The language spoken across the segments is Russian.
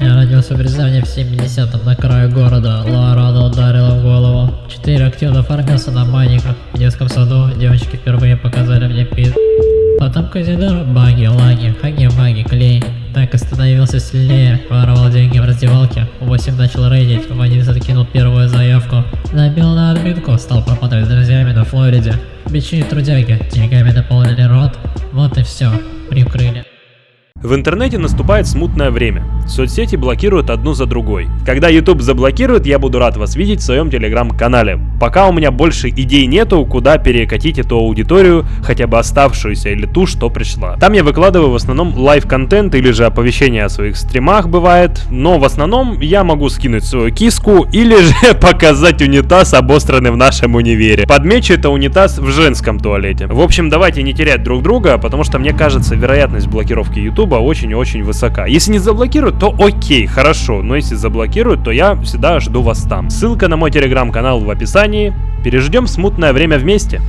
Я родился в Рязани в 70-м на краю города. Лорана ударила в голову. Четыре активно оформился на маниках. В детском саду девочки впервые показали мне пит. Потом казино, баги, лаги, хаги, маги, клей. Так и становился сильнее, воровал деньги в раздевалке. В 8 начал рейдить, в 11 кинул первую заявку. Набил на админку, стал пропадать с друзьями на Флориде. Бичи трудяги, деньгами наполнили рот. Вот и все, прикрыли. В интернете наступает смутное время. Соцсети блокируют одну за другой. Когда YouTube заблокирует, я буду рад вас видеть в своем телеграм-канале. Пока у меня больше идей нету, куда перекатить эту аудиторию, хотя бы оставшуюся или ту, что пришла. Там я выкладываю в основном live-контент или же оповещения о своих стримах бывает, но в основном я могу скинуть свою киску или же показать унитаз, обосранный в нашем универе. Подмечу это унитаз в женском туалете. В общем, давайте не терять друг друга, потому что мне кажется, вероятность блокировки YouTube очень и очень высока. Если не заблокируют, то окей, хорошо, но если заблокируют, то я всегда жду вас там. Ссылка на мой телеграм-канал в описании. Переждем смутное время вместе.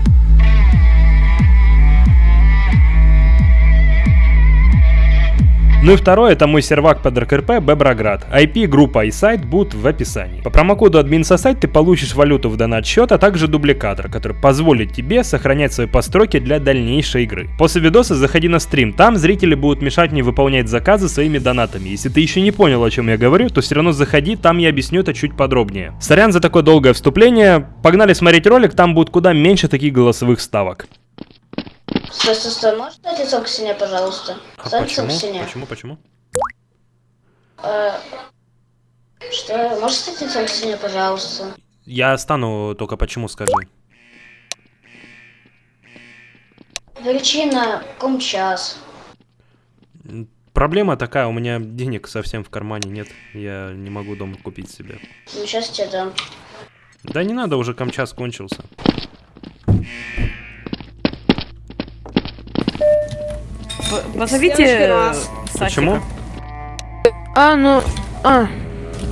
Ну и второе, это мой сервак под РКРП Беброград. IP, группа и сайт будут в описании. По промокоду админсосайт ты получишь валюту в донат счет, а также дубликатор, который позволит тебе сохранять свои постройки для дальнейшей игры. После видоса заходи на стрим, там зрители будут мешать мне выполнять заказы своими донатами. Если ты еще не понял, о чем я говорю, то все равно заходи, там я объясню это чуть подробнее. Сорян за такое долгое вступление, погнали смотреть ролик, там будет куда меньше таких голосовых ставок. Стой, стой, стой, можешь стать лицом к стене, пожалуйста? Стань лицом к стене. Почему? Почему? Э, Что? Можешь стать лицом к стене, пожалуйста? Я стану, только почему скажи. Причина, ком час. Проблема такая, у меня денег совсем в кармане нет. Я не могу дома купить себе. Ну, сейчас тебе дам. Да не надо, уже камчас кончился. Позовите Следующий раз. Сасика. Почему? А, ну... А.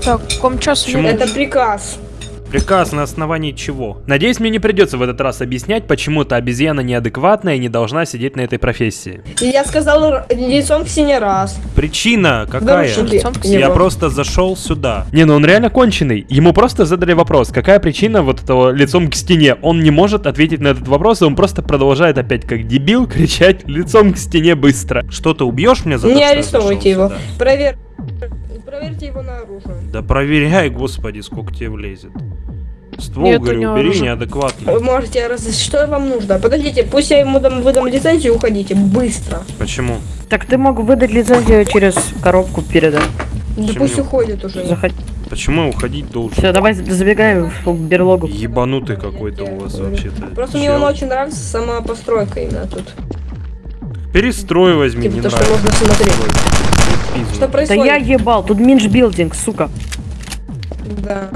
Так, в часу? Почему? Это приказ. Приказ на основании чего? Надеюсь, мне не придется в этот раз объяснять, почему эта обезьяна неадекватная и не должна сидеть на этой профессии. И Я сказал лицом к стене раз. Причина какая? Я просто зашел сюда. Не, ну он реально конченый. Ему просто задали вопрос, какая причина вот этого лицом к стене. Он не может ответить на этот вопрос, и он просто продолжает опять как дебил кричать лицом к стене быстро. Что ты убьешь меня за то, Не что я арестовывайте его. сюда? Провер... Проверьте его на оружие. Да проверяй, господи, сколько тебе влезет. Ствол, Нет, говорю, него убери оружие. неадекватно. Вы можете раз... Что вам нужно? Подождите, пусть я ему дам, выдам лицензию, уходите. Быстро. Почему? Так ты мог выдать лицензию через коробку передать. Да Почему? пусть уходит уже. Заходи. Почему я уходить должен? Все, давай забегай в берлогу. Ебанутый какой-то у вас вообще-то. Просто мне Чел. он очень нравится сама постройка именно тут. Перестрой возьми, Типа не то, что нравится. можно смотреть. Что Да происходит? я ебал, тут минж билдинг, сука. Да.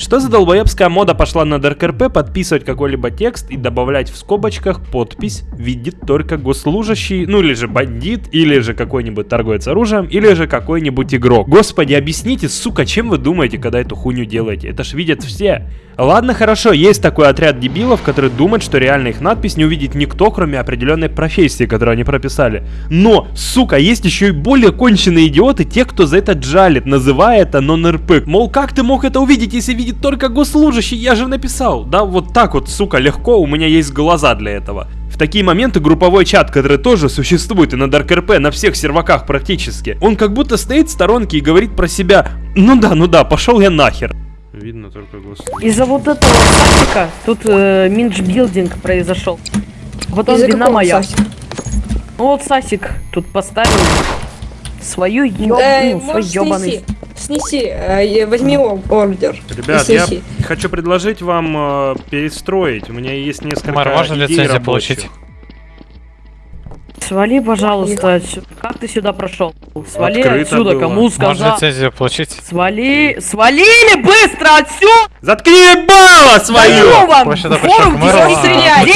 Что за долбоебская мода пошла на ДРКРП подписывать какой-либо текст и добавлять в скобочках подпись видит только госслужащий, ну или же бандит, или же какой-нибудь торговец оружием, или же какой-нибудь игрок. Господи, объясните, сука, чем вы думаете, когда эту хуйню делаете? Это ж видят все. Ладно, хорошо, есть такой отряд дебилов, которые думают, что реально их надпись не увидит никто, кроме определенной профессии, которую они прописали. Но, сука, есть еще и более конченые идиоты, те, кто за это джалит, называя это нон-РП. Мол, как ты мог это увидеть, если видит только госслужащий? Я же написал. Да, вот так вот, сука, легко, у меня есть глаза для этого. В такие моменты групповой чат, который тоже существует и на Dark RP, на всех серваках практически, он как будто стоит в сторонке и говорит про себя, ну да, ну да, пошел я нахер. Видно только госслужащий. Из-за вот этого Сасика тут э, минж билдинг произошел. Вот он вина моя. Ну вот Сасик тут поставил свою ёб... Эй, ну, свой можешь ёбаный... снеси. Э, возьми ордер. Ребят, я хочу предложить вам э, перестроить. У меня есть несколько Мэр, можно лицензию получить? Свали, пожалуйста, как ты сюда прошел? Свали Открыто отсюда, было. кому Можно сказал? лицензию получить? Свали, свалили быстро отсюда! Заткни ебало свою! Даю вам! Форум стрелять!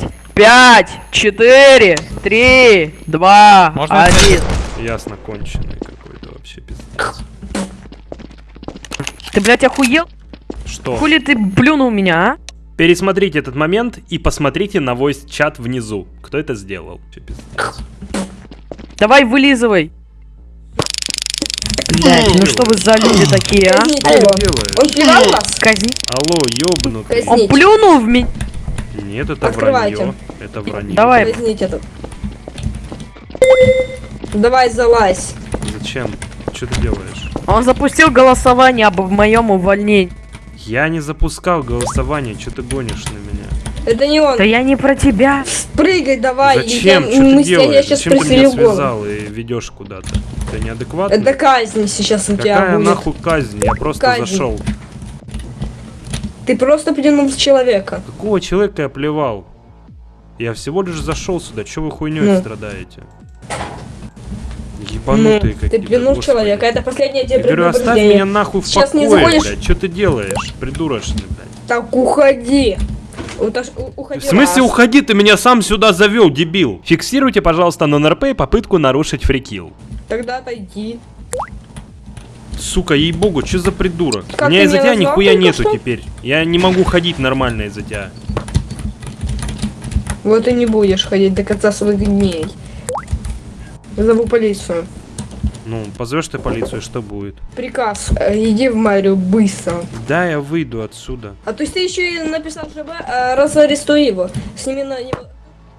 А, восемь, на ведение Семь, бизнеса и... шесть, пять, четыре, три, два, Можно один. Ясно, конченый какой-то вообще пиздец. Ты, блядь, охуел? Что? Хули ты плюнул меня, а? Пересмотрите этот момент и посмотрите на voice-чат внизу. Кто это сделал? Давай вылизывай. Блять, ну что вы за люди такие, а? Он плевал вас? Казни. Алло, ёбнутый. Он плюнул в меня. Нет, это Открывайте. вранье. Это вранье. Давай. Казните тут. Давай залазь. Зачем? Что ты делаешь? Он запустил голосование об моем увольнении. Я не запускал голосование, что ты гонишь на меня? Это не он. Да я не про тебя. Прыгай давай. Зачем? Я- Что мы ты с тебя- делаешь? Я сейчас Зачем ты меня голову. связал и ведешь куда-то? Ты неадекватный? Это казнь сейчас у тебя Какая будет. нахуй казнь? Я просто Казнь. зашел. Ты просто плюнул человека. Какого человека я плевал? Я всего лишь зашел сюда. Че вы хуйней Ну. страдаете? Ну, Ебанутые ты какие-то. плюнул в господи. человека. Это последнее тебе Я говорю, оставь меня нахуй в Сейчас не покое, заходишь? блядь. Что ты делаешь? Придурочный, блядь. Так уходи. Уходи В смысле раз. уходи? Ты меня сам сюда завел, дебил. Фиксируйте, пожалуйста, на НРП попытку нарушить фрикил. Тогда отойди. Сука, ей-богу, что за придурок? Как У меня ты из-за тебя нихуя нету что? теперь. Я не могу ходить нормально из-за тебя. Вот и не будешь ходить до конца своих дней. Зову полицию. Ну, позовешь ты полицию, что будет? Приказ. э, Иди в мэрию быстро. Да, я выйду отсюда. А то есть ты еще и написал ЖБ, а раз арестуй его. Сними на него.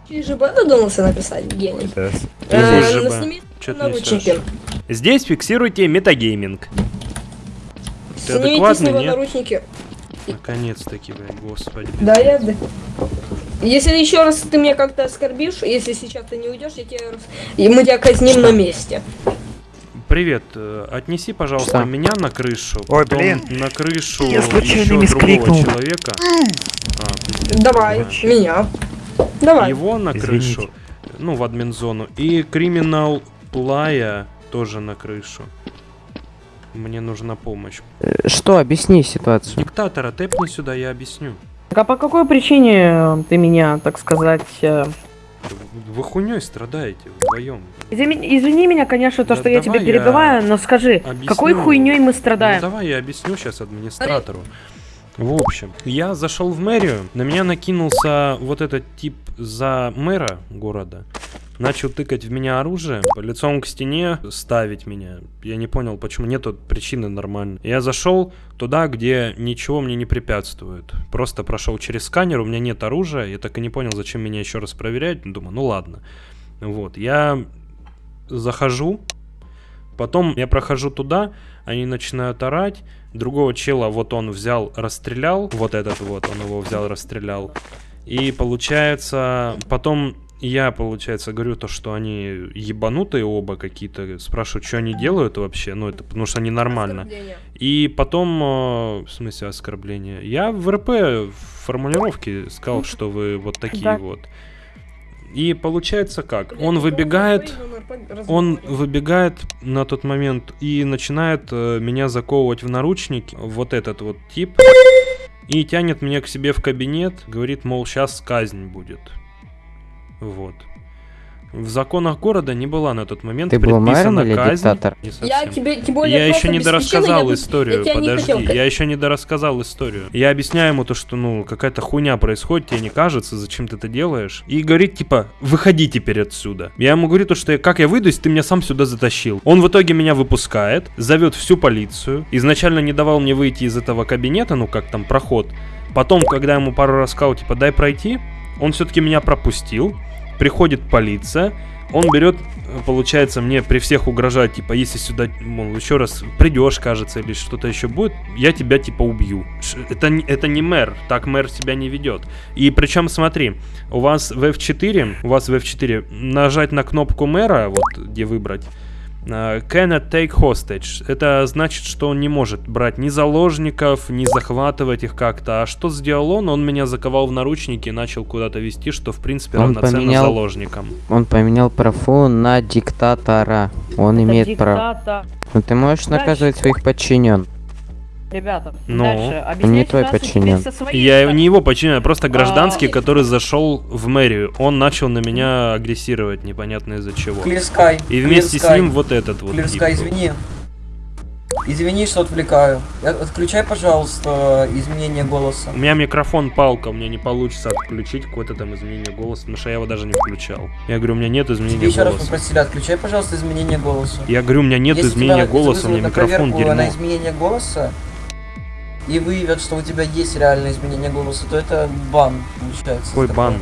Через ЖБ додумался написать, гений. Э, ну, ЖБ? сними ты наручники. Здесь фиксируйте метагейминг. Ты Снимите с адекватный, него нет? наручники. Наконец-таки, блядь, господи. Да, я... да. Если еще раз ты меня как-то оскорбишь, если сейчас ты не уйдешь, я тебя и мы тебя казним на месте. Привет, э, отнеси, пожалуйста, Что? меня на крышу. Ой, потом блин. На крышу Я случайно еще другого мискрикнул. человека. А, Давай, понимаешь. меня. Давай. Его на Извините. крышу. Ну, в админ-зону. И криминал Плая тоже на крышу. Мне нужна помощь. Что, объясни ситуацию. Диктатора тэпни сюда, я объясню. Так а по какой причине э, ты меня, так сказать... э, Вы хуйней страдаете вдвоем. Извини, извини меня, конечно, то, Да что я тебя давай я перебиваю, но скажи, объясню. какой хуйней мы Ну, страдаем? давай я объясню сейчас администратору. В общем, я зашел в мэрию, на меня накинулся вот этот тип за мэра города. Начал тыкать в меня оружие, лицом к стене ставить меня. Я не понял, почему нету причины нормально. Я зашел туда, где ничего мне не препятствует. Просто прошел через сканер, у меня нет оружия. Я так и не понял, зачем меня еще раз проверять. Думаю, ну ладно. Вот, я захожу, потом я прохожу туда, они начинают орать. Другого чела вот он взял, расстрелял. Вот этот вот, он его взял, расстрелял. И получается, потом я, получается, говорю то, что они ебанутые оба какие-то. Спрашиваю, что они делают вообще. Ну, это потому что они нормально. И потом, э, в смысле оскорбления, я в РП в формулировке сказал, что вы вот такие Да. вот. И получается как? Он выбегает, он выбегает на тот момент и начинает э, меня заковывать в наручники. Вот этот вот тип. И тянет меня к себе в кабинет. Говорит, мол, сейчас казнь будет. Вот. В законах города не была на тот момент Ты был мэром предписана или казнь. диктатор? Не Я тебе, тем более, Я еще не дорассказал я- историю, я подожди. хотел. Я еще не дорассказал историю. Я объясняю ему то, что, ну, какая-то хуйня происходит, тебе не кажется, зачем ты это делаешь. И говорит, типа, выходи теперь отсюда. Я ему говорю то, что я, как я выйду, если ты меня сам сюда затащил. Он в итоге меня выпускает, зовет всю полицию. Изначально не давал мне выйти из этого кабинета, ну, как там, проход. Потом, когда ему пару раз сказал, типа, дай пройти, он все-таки меня пропустил. Приходит полиция, он берет, получается, мне при всех угрожает, типа, если сюда, мол, еще раз придешь, кажется, или что-то еще будет, я тебя, типа, убью. Это, это не мэр, так мэр себя не ведет. И причем, смотри, у вас в F4, у вас в F4 нажать на кнопку мэра, вот где выбрать, cannot take hostage. Это значит, что он не может брать ни заложников, ни захватывать их как-то. А что сделал он? Он меня заковал в наручники и начал куда-то вести, что в принципе Он равноценно поменял- заложникам. Он поменял профу на диктатора. Он Это имеет право. диктатор. Ну ты можешь наказывать своих подчинен. Ребята, Ну, дальше. не Объясняйте твой подчинен. теперь со своей Я стороны. не его подчиняю, а просто гражданский, А, который зашел в мэрию. Он начал на меня агрессировать, непонятно из-за чего. Sky. И вместе Clear с ним вот этот вот. Sky, извини. Извини, что отвлекаю. Э, Отключай, пожалуйста, изменение голоса. У меня микрофон палка, у меня не получится отключить какое-то там изменение голоса, потому что я его даже не включал. Я говорю, у меня нет Тебе изменения еще раз голоса. попросили, отключай, пожалуйста, изменение голоса. Я говорю, у меня нет Если изменения тебя голоса, у меня микрофон проверку на дерьмо. изменение голоса и выявят, что у тебя есть реальное изменение голоса, то это бан получается. Какой такой. бан?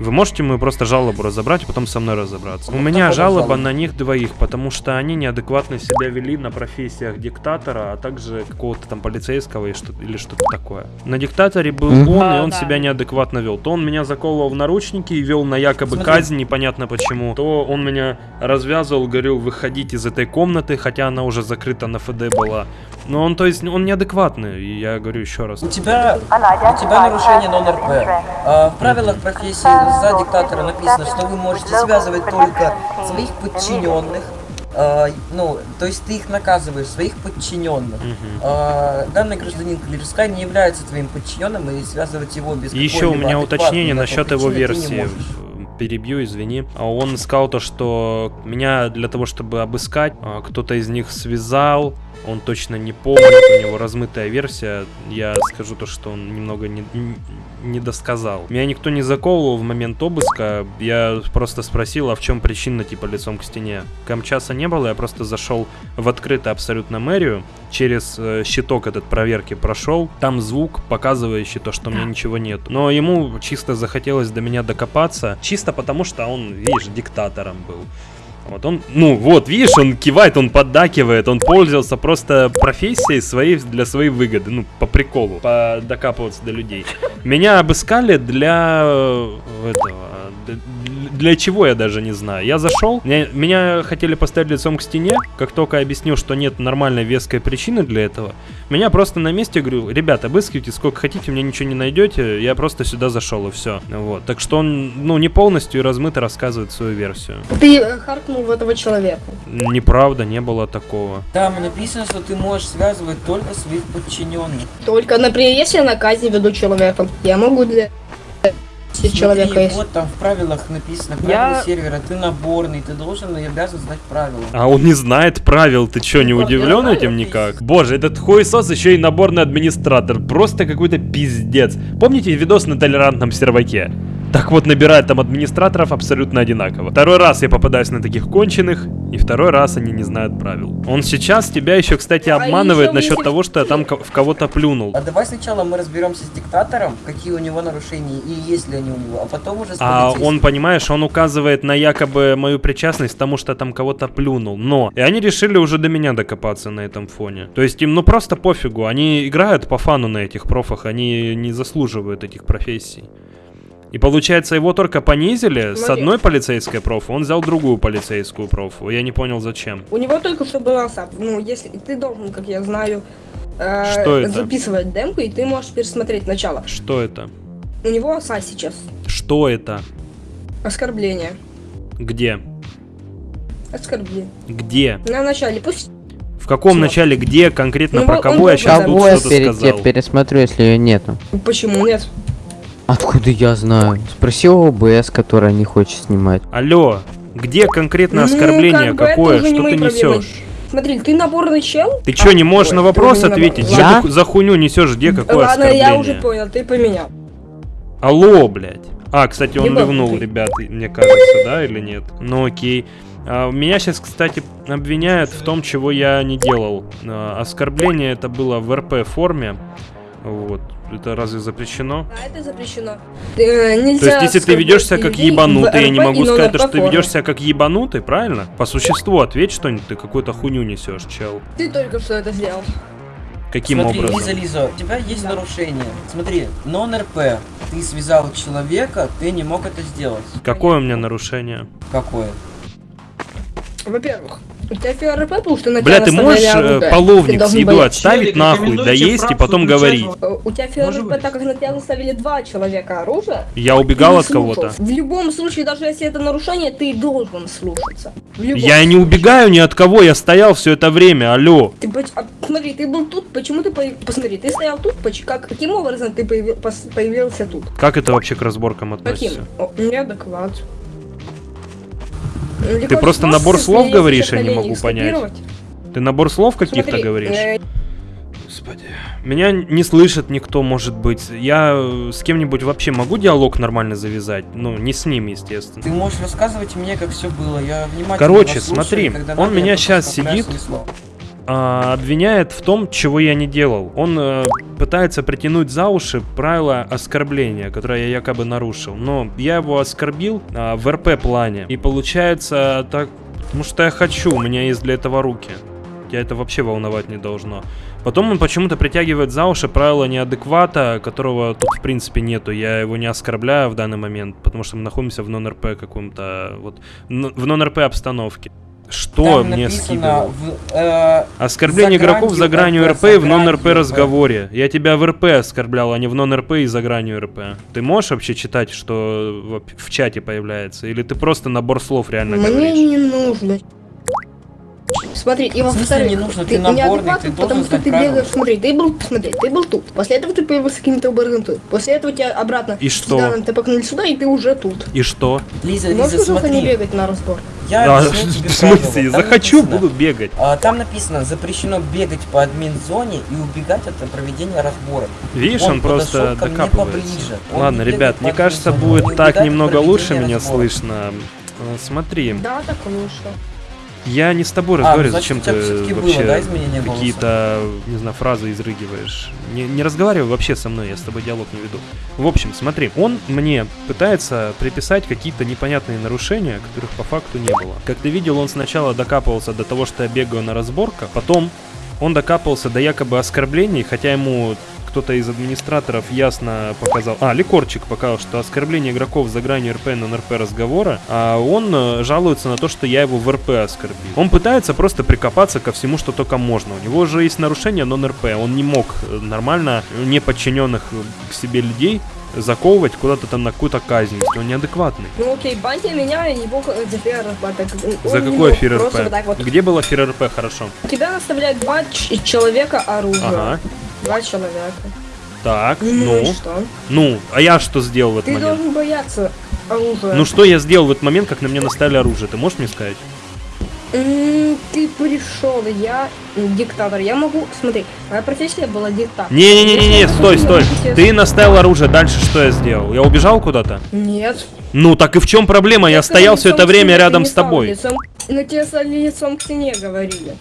Вы можете мы просто жалобу разобрать, а потом со мной разобраться? У Ну, меня какого жалоба жалоба? на них двоих, потому что они неадекватно себя вели на профессиях диктатора, а также какого-то там полицейского и что или что-то такое. На диктаторе был он, и А, он да. себя неадекватно вел. То он меня заковывал в наручники и вел на якобы Смотри. казнь, непонятно почему. То он меня развязывал, говорил, выходить из этой комнаты, хотя она уже закрыта на ФД была. Но он, то есть, он неадекватный, и я говорю еще раз. У тебя, у тебя нарушение нон-РП. А, в правилах профессии за диктатора написано, что вы можете связывать только своих подчиненных. а, ну, то есть ты их наказываешь, своих подчиненных. Мгм. А, данный гражданин Клирскай не является твоим подчиненным, и связывать его без еще у меня уточнение на то насчет его версии. Перебью, извини. А Он сказал то, что меня для того, чтобы обыскать, а, кто-то из них связал. Он точно не помнит, у него размытая версия. Я скажу то, что он немного не, не- досказал. Меня никто не заковывал в момент обыска. Я просто спросил, а в чем причина, типа, лицом к стене. Камчаса не было, я просто зашел в открытую абсолютно мэрию. Через э, щиток этот проверки прошел. Там звук, показывающий то, что у меня ничего нет. Но ему чисто захотелось до меня докопаться. Чисто потому, что он, видишь, диктатором был. Вот он, ну вот, видишь, он кивает, он поддакивает, он пользовался просто профессией своей для своей выгоды, ну, по приколу, по докапываться до людей. Меня обыскали для э, этого, для чего я даже не знаю. Я зашел, меня, меня хотели поставить лицом к стене, как только я объяснил, что нет нормальной веской причины для этого, меня просто на месте говорю, ребят, обыскивайте сколько хотите, мне ничего не найдете, я просто сюда зашел и все. Вот, так что он, ну, не полностью размыто рассказывает свою версию. Ты э, харкнул в этого человека. Неправда, не было такого. Там написано, что ты можешь связывать только своих подчиненных. Только, например, если я на казни веду человека, я могу для если человека Смотри, есть. вот там в правилах написано, правила Я- сервера, ты наборный, ты должен и обязан знать правила. А он не знает правил, ты чё, не Ну, удивлен этим никак? Боже, этот хуесос еще и наборный администратор, просто какой-то пиздец. Помните видос на толерантном серваке? Так вот, набирает там администраторов абсолютно одинаково. Второй раз я попадаюсь на таких конченых, и второй раз они не знают правил. Он сейчас тебя еще, кстати, А обманывает еще насчет того, что я там в кого-то плюнул. А давай сначала мы разберемся с диктатором, какие у него нарушения и есть ли они у него, а потом уже с А он, понимаешь, он указывает на якобы мою причастность к тому, что я там кого-то плюнул. Но и они решили уже до меня докопаться на этом фоне. То есть им ну просто пофигу. Они играют по фану на этих профах, они не заслуживают этих профессий. И получается, его только понизили с Смотри. одной полицейской профу, он взял другую полицейскую профу. Я не понял, зачем. У него только что был АСАП. Ну, если ты должен, как я знаю, э, Что это? записывать демку, и ты можешь пересмотреть начало. Что это? У него АСА сейчас. Что это? Оскорбление. Где? Оскорбление. Где? На начале пусть. В каком Всё. начале, где конкретно Ну, про он кого был я сейчас тут я что-то сказал? пересмотрю, если ее нету? Почему нет? Откуда я знаю? Спроси у ОБС, которая не хочет снимать. Алло, где конкретно Ну, оскорбление как бы какое? Что ты проблемы. несешь? Смотри, ты наборный чел? Ты что, не можешь Ой, на вопрос ответить? набор- Что Я? ты за хуйню несешь? Где какое Ладно, оскорбление? я уже понял, ты поменял. Алло, блядь. А, кстати, он ливнул, ребят, мне кажется, да, или нет? Ну окей. А, меня сейчас, кстати, обвиняют в том, чего я не делал. А, оскорбление это было в РП форме. Вот. Это разве запрещено? А это запрещено. Э, нельзя То есть, если ты ведешь себя как ебанутый, я не могу сказать, то, что ты ведешь себя как ебанутый, правильно? По существу ответь что-нибудь, ты какую-то хуйню несешь, чел. Ты только что это сделал. Каким Смотри, образом? Лиза, Лиза, у тебя есть нарушение. Смотри, нон-РП. Ты связал человека, ты не мог это сделать. Какое у меня нарушение? Какое? Во-первых, у тебя ФРП, потому что на Бля, тебя ты можешь наставляли э, оружие. Ты половник с еду бояться. отставить Челик, нахуй, доесть и потом говорить? Э, У тебя ФРП, так как на тебя наставили два человека оружие, Я ты убегал не от кого-то. В любом случае, даже если это нарушение, ты должен слушаться. Я и не случае. убегаю ни от кого, я стоял все это время, алло. Ты а, смотри, ты был тут, почему ты появ- посмотри, ты стоял тут, как каким образом ты появился тут? Как это вообще к разборкам Каким? относится? О, неадекват. Ну, Ты просто набор слов говоришь, я не могу понять. Ты набор слов каких-то говоришь? э, Господи. Меня не слышит никто, может быть. Я э, с кем-нибудь вообще могу диалог нормально завязать? Ну, не с ним, естественно. Ты можешь рассказывать мне, как все было. Я внимательно Короче, слушаю, смотри, он меня вставляю сидит. А, обвиняет в том, чего я не делал. Он э, пытается притянуть за уши правила оскорбления, которое я якобы нарушил. Но я его оскорбил а, в РП плане. И получается так, потому что я хочу, у меня есть для этого руки. Я это вообще волновать не должно. Потом он почему-то притягивает за уши правила неадеквата, которого тут в принципе нету. Я его не оскорбляю в данный момент, потому что мы находимся в нон-РП каком-то, вот, в нон-РП обстановке. Что Там мне скидывал? в, э, Оскорбление За игроков за гранью РП, и в нон-РП разговоре. Я тебя в РП оскорблял, а не в нон-РП и за гранью РП. Ты можешь вообще читать, что в, в чате появляется? Или ты просто набор слов реально Мне говоришь? не нужно. Смотри, и В смысле во-вторых, не нужно? ты Ты наборный, ты потому что ты правила. бегаешь, смотри, ты был, смотри, ты был тут, после этого ты появился каким-то образом тут, после этого тебя обратно И что? сюда натопакнули сюда, и ты уже тут. И что? Лиза, Ты Лиза, можешь просто не смотри. бегать на разбор? Я А, тебе в смысле? Захочу, написано, буду бегать. а, Там написано, запрещено бегать по админ-зоне и убегать от проведения разбора. Видишь, Он он просто докапывается. поближе. Он Ладно, не ребят, мне кажется, будет так немного лучше меня разбора. слышно. Смотри, Да, так лучше. Я не с тобой А, разговариваю, значит, зачем ты всё-таки было, вообще да, какие-то, не знаю, фразы изрыгиваешь. Не, не разговаривай вообще со мной, я с тобой диалог не веду. В общем, смотри, он мне пытается приписать какие-то непонятные нарушения, которых по факту не было. Как ты видел, он сначала докапывался до того, что я бегаю на разборках, потом он докапывался до якобы оскорблений, хотя ему кто-то из администраторов ясно показал... А, Ликорчик показал, что оскорбление игроков за гранью РП на РП разговора, а он э, жалуется на то, что я его в РП оскорбил. Он пытается просто прикопаться ко всему, что только можно. У него же есть нарушение нон-РП. Он не мог э, нормально неподчиненных э, к себе людей заковывать куда-то там на какую-то казнь. Он неадекватный. Ну окей, баньте меня и бог за фер так, За не какой мог эфир просто РП? вот вот. Где было эфир РП? Хорошо. Тебя наставляют два человека оружие. Ага. Два человека. Так, Ну, ну. что? Ну, а я что сделал в этот Ты момент? должен бояться оружия. Ну что я сделал в этот момент, как на меня наставили оружие? Ты можешь мне сказать? Ты пришел, я диктатор. Я могу, смотри, моя профессия была диктатор. Не-не-не-не, стой, я стой. Ты наставил оружие, дальше что я сделал? Я убежал куда-то? Нет. Ну так и в чем проблема? Я сказал, стоял все это время ты рядом не с тобой. На тебе стали лицом к стене говорили.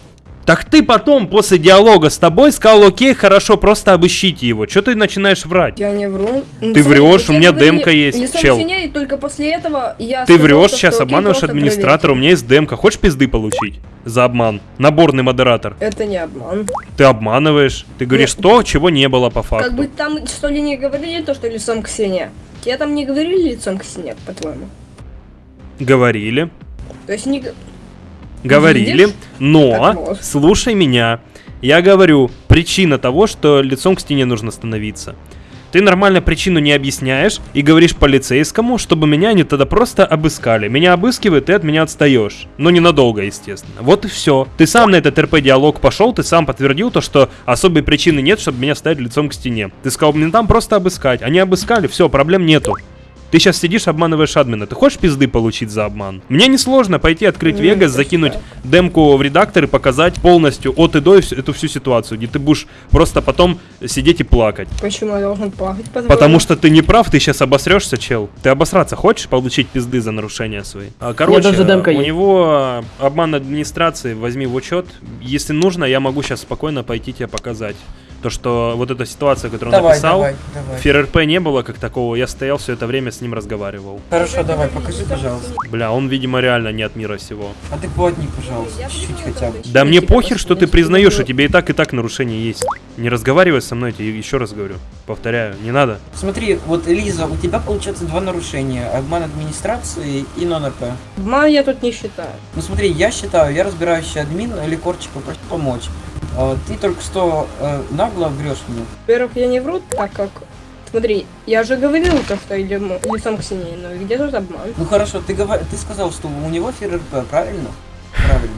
Так ты потом, после диалога с тобой, сказал, окей, хорошо, просто обыщите его. Че ты начинаешь врать? Я не вру. Ну, Ты смотри, врешь, у я меня демка есть, лицом чел. и только после этого я Ты врешь, сейчас обманываешь администратора, у меня есть демка. Хочешь пизды получить? За обман. Наборный модератор. Это не обман. Ты обманываешь. Ты говоришь то, чего не было по факту. Как бы там что ли не говорили то, что лицом к стене? Тебе там не говорили лицом к стене, по-твоему? Говорили. То есть не... Говорили, Видишь? но слушай меня. Я говорю, причина того, что лицом к стене нужно становиться. Ты нормально причину не объясняешь и говоришь полицейскому, чтобы меня они тогда просто обыскали. Меня обыскивают, ты от меня отстаешь. Но ненадолго, естественно. Вот и все. Ты сам на этот РП-диалог пошел, ты сам подтвердил то, что особой причины нет, чтобы меня ставить лицом к стене. Ты сказал, мне там просто обыскать. Они обыскали, все, проблем нету. Ты сейчас сидишь, обманываешь админа. Ты хочешь пизды получить за обман? Мне несложно пойти открыть Вегас, закинуть демку в редактор и показать полностью от и до эту всю ситуацию, где ты будешь просто потом сидеть и плакать. Почему я должен плакать? по-твоему? Потому что ты не прав, ты сейчас обосрешься, чел. Ты обосраться хочешь, получить пизды за нарушения свои? А, Короче, даже демка у есть. него обман администрации, возьми в учет. Если нужно, я могу сейчас спокойно пойти тебе показать. То, что вот эта ситуация, которую он Давай, написал, давай, давай. ФРРП не было как такого, я стоял все это время с ним разговаривал. Хорошо, давай, покажи, пожалуйста. Бля, он, видимо, реально не от мира сего. Адекватней, пожалуйста, Я чуть-чуть понимаю, хотя бы. да, мне похер, что ты признаешь, у тебя и так, и так нарушения есть. Не разговаривай со мной, я тебе еще раз говорю. Повторяю, не надо. Смотри, вот, Лиза, у тебя получается два нарушения. Обман администрации и нон-РП. Обман я тут не считаю. Ну смотри, я считаю, я разбирающий админ, Ликорчик попросил помочь. А, Ты только что э, нагло врешь мне. Во-первых, я не вру, так как... Смотри, я же говорил то, что идем лицом к стене, но где тут обман? Ну хорошо, ты, говор... ты сказал, что у него ФРРП, правильно? Правильно.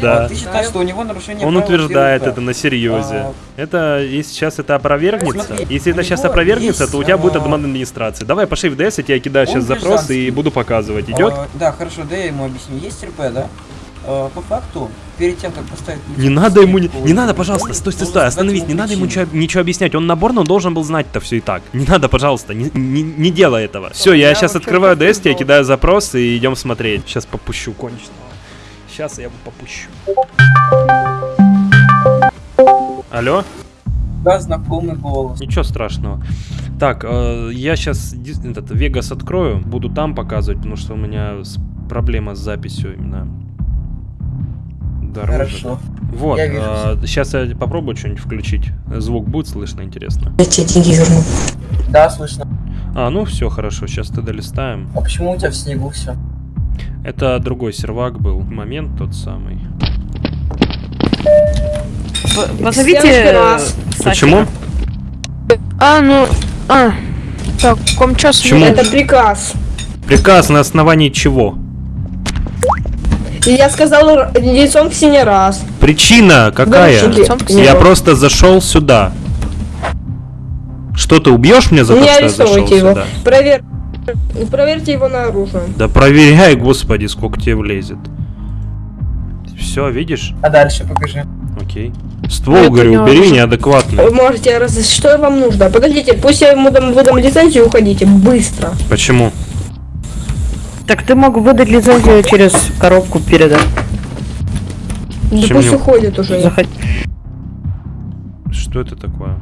Да. А ты считаешь, что у него нарушение Он утверждает это на серьезе. А. Это, если сейчас это опровергнется, Смотри, если это сейчас опровергнется, есть, то у тебя будет а, обман администрации. Давай, пошли в ДС, я тебе кидаю Он сейчас запрос и буду показывать. Идет? А, да, хорошо, да я ему объясню. Есть РП, да? Э, по факту, перед тем, как поставить... Не надо ему, не, не надо, пожалуйста, стой, стой, стой, остановись, не надо ему ничего, ничего объяснять. Он наборно он должен был знать-то все и так. Не надо, пожалуйста, не, не, не делай этого. Все, я я сейчас открываю DS, я кидаю запрос и идем смотреть. Сейчас попущу конченого. Сейчас я его попущу. Алло? Да, знакомый голос. Ничего страшного. Так, э, я сейчас этот Вегас открою, буду там показывать, потому что у меня проблема с записью именно. Дорожек. Хорошо. Вот, Я вижу сейчас я попробую что-нибудь включить. Звук будет слышно, интересно. Я тебе деньги верну. Да, слышно. А, ну все, хорошо, сейчас тогда листаем. А почему у тебя в снегу все? Это другой сервак был. Момент тот самый. Следующий э. Почему? А, ну... А, так, в каком часу? Почему? Это приказ. Приказ на основании чего? И я сказал лицом к стене раз. Причина какая? Я просто зашел сюда. Что ты убьешь меня за то, Не что я зашел его. сюда? Провер... Проверьте его на оружие. Да проверяй, господи, сколько тебе влезет. Все, видишь? А дальше покажи. Окей. Ствол, это говорю, не убери оружие. неадекватный. Вы можете раз... Что вам нужно? Подождите, пусть я ему дам, выдам лицензию, уходите. Быстро. Почему? Так ты мог выдать лицензию через коробку передать. Да Чем пусть мне- уходит уже. Захот- Что это такое?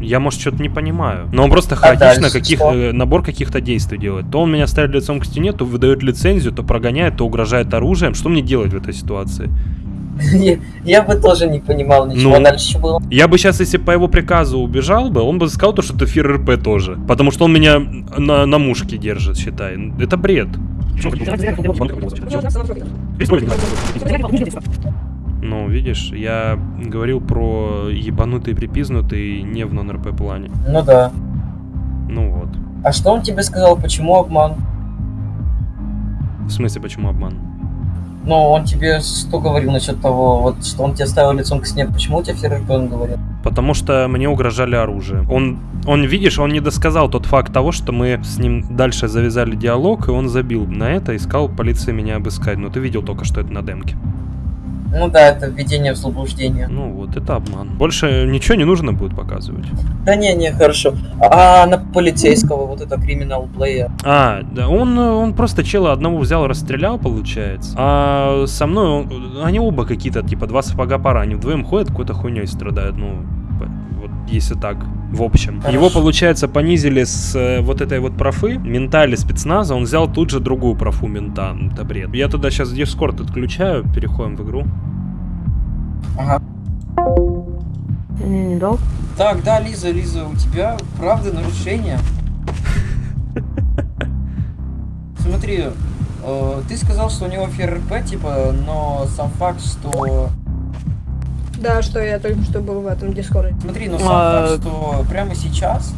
Я, может, что-то не понимаю. Но он просто А хаотично дальше каких, э, набор каких-то действий делает. То он меня ставит лицом к стене, то выдает лицензию, то прогоняет, то угрожает оружием. Что мне делать в этой ситуации? Я- Я бы тоже не понимал ничего. Ну. Дальше было? Я бы сейчас, если по его приказу убежал бы, он бы сказал то, что это фир РП тоже. Потому что он меня на, на мушке держит, считай. Это бред. Ну, видишь, я говорил про ебанутый припизнутый не в нон-РП плане. Ну да. Ну вот. А что он тебе сказал, почему обман? В смысле, почему обман? Ну, он тебе что говорил насчет того, вот, что он тебя ставил лицом к стене, почему у тебя ФРП он говорил? Потому что мне угрожали оружием. Он, он, видишь, он не досказал тот факт того, что мы с ним дальше завязали диалог, и он забил на это, искал полиции меня обыскать. Но ты видел только, что это на демке. Ну да, это введение в заблуждение. Ну вот, это обман. Больше ничего не нужно будет показывать. Да не, не, хорошо. А на полицейского, вот это криминал плеер. А, да, он, он просто чела одного взял, расстрелял, получается. А со мной, он- они оба какие-то, типа, два сапога пара, они вдвоем ходят, какой-то хуйней страдают, ну, если так, в общем. Хорошо. Его, получается, понизили с э, вот этой вот профы, мента или спецназа, он взял тут же другую профу мента, это бред. Я туда сейчас Дискорд отключаю, переходим в игру. Ага. Не, не дал. Так, да, Лиза, Лиза, у тебя правда нарушение. Смотри, э, ты сказал, что у него ФРП, типа, но сам факт, что... Да, что я только что был в этом дискорде. Смотри, но сам А, факт, что прямо сейчас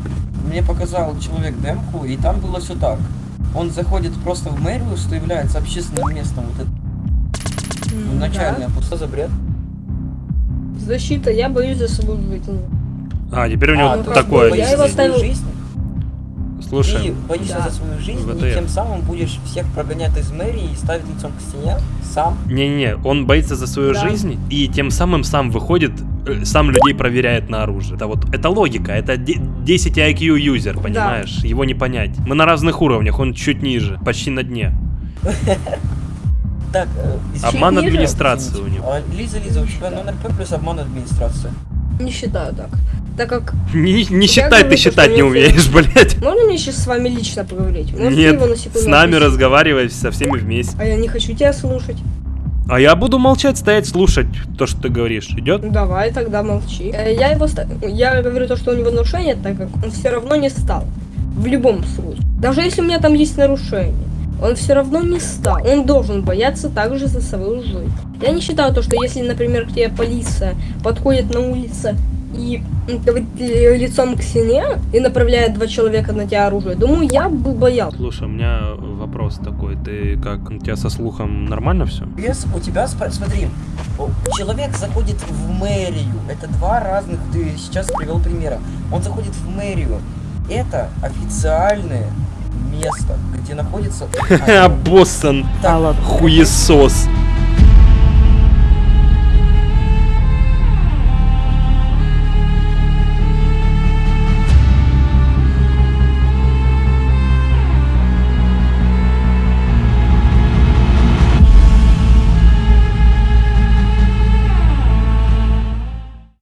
мне показал человек демку, и там было все так. Он заходит просто в мэрию, что является общественным местом, вот это М, начальное. Что за бред? да. Защита, я боюсь за свою жизнь. А, теперь у него А, ну, такое. я его за свою жизнь? Ты боишься Да. за свою жизнь, ВТФ. и тем самым будешь всех прогонять из мэрии и ставить лицом к стене сам. Не-не, он боится за свою Да. жизнь и тем самым сам выходит, э, сам людей проверяет на оружие. Это вот, это логика, это де- 10 IQ юзер, понимаешь? Его не понять. Мы на разных уровнях, он чуть ниже, почти на дне. Так, э, Обман администрации у него. А, Лиза, Лиза, у тебя номер П плюс обман администрации. Не считаю так. Так как... Не, не считай, ты считать не умеешь, блядь. Можно мне сейчас с вами лично поговорить? Можете Нет, его на секунду с нами отпустить? разговаривать со всеми вместе. А я не хочу тебя слушать. А я буду молчать, стоять, слушать то, что ты говоришь. Идет? Давай, тогда молчи. Э, Я его... Я говорю то, что у него нарушение, так как он все равно не стал. В любом случае. Даже если у меня там есть нарушение. Он все равно не стал. Он должен бояться также за свою жизнь. Я не считаю то, что если, например, к тебе полиция подходит на улице и говорит э, лицом к стене и направляет два человека на тебя оружие, думаю, я бы боялся. Слушай, у меня вопрос такой. Ты как, у тебя со слухом нормально все? Без, у тебя, спа- смотри, человек заходит в мэрию. Это два разных, ты сейчас привел примера. Он заходит в мэрию. Это официальное место, где находится... Боссон, хуесос.